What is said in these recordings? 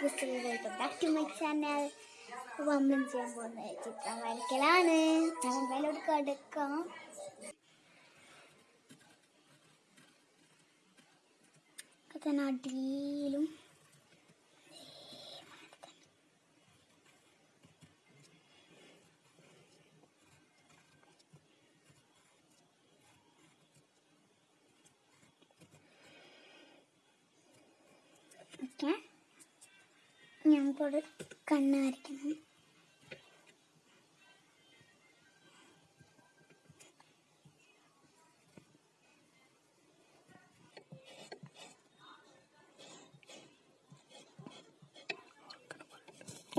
പുസ്തകം welcome back to my channel വമ്പൻ ചെയ്യാൻ പോകുന്ന ചിത്രം വരയ്ക്കലാണ് ഞാൻ മേലോട്ട് തന്നെ. അടിയിലും ഓക്കെ. ഞങ്ങൾക്കൊരു കണ്ണ് വരയ്ക്കണം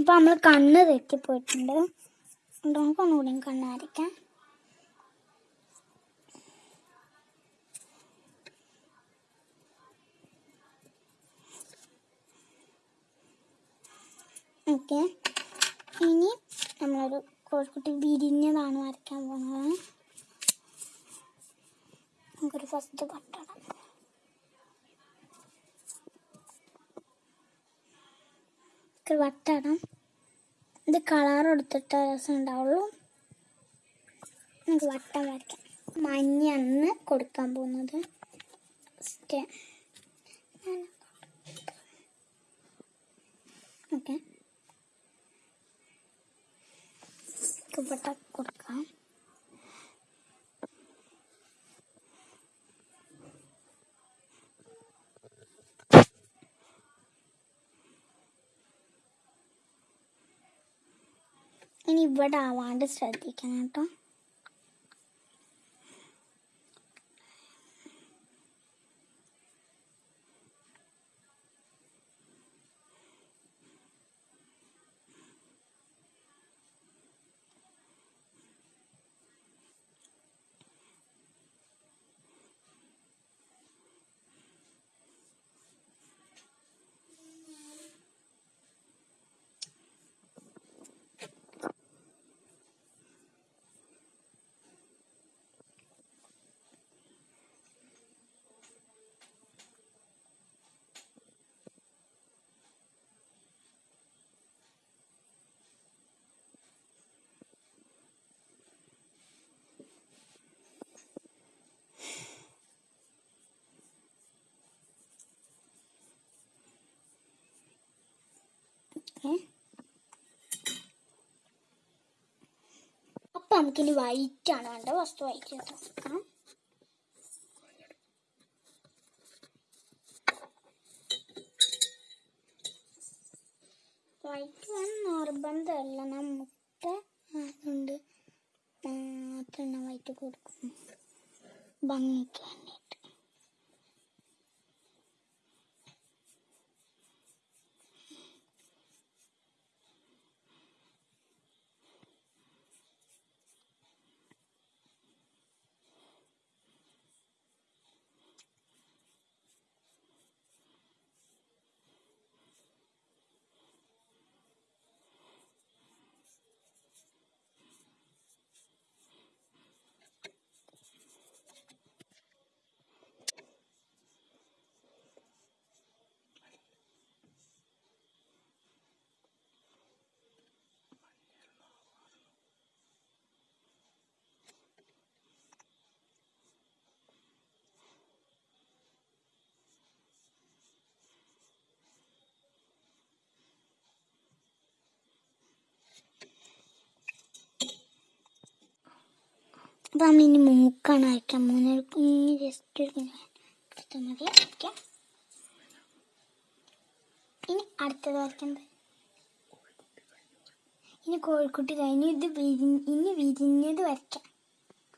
നമ്മൾ കണ്ണ് തെറ്റിപ്പോയിട്ടുണ്ട്. നമുക്ക് ഒന്നുകൂടി കണ്ണ് ഓക്കെ. ഇനി നമ്മളൊരു കോഴിക്കുട്ടി വിരിഞ്ഞതാണ് വരയ്ക്കാൻ പോകുന്നത് നമുക്കൊരു ഫസ്റ്റ് പട്ടണം വട്ടണം ഇത് കളർ എടുത്തിട്ട് രസം ഉണ്ടാവുള്ളൂ. നമുക്ക് വട്ടം വരയ്ക്കാം. മഞ്ഞാണ് കൊടുക്കാൻ പോകുന്നത്. ഓക്കെ. കുപ്പട്ട കൊടുക്കാം. ഇനി ഇവിടെ ആവാണ്ട് ശ്രദ്ധിക്കണം കേട്ടോ ഓക്കെ അപ്പം നമുക്കിനി വൈറ്റ് ആണ് വേണ്ട വസ്തു വൈറ്റ് എടുക്കാം വൈറ്റ് വേണം നിർബന്ധമല്ല നമുക്ക് അതുകൊണ്ട് മാത്രം വൈറ്റ് കൊടുക്കും. ഭംഗിക്ക് അപ്പം നമ്മളിനി മൂക്കാണ് വരയ്ക്കാൻ പോകുന്നത്. കുഞ്ഞ് ജസ്റ്റ് എടുത്താൽ മതി ഓക്കെ ഇനി അടുത്തത് വരയ്ക്കുന്നത് ഇനി കോഴിക്കുട്ടി കഴിഞ്ഞ് ഇത് വിരി ഇനി വിരിഞ്ഞത് വരയ്ക്കാം.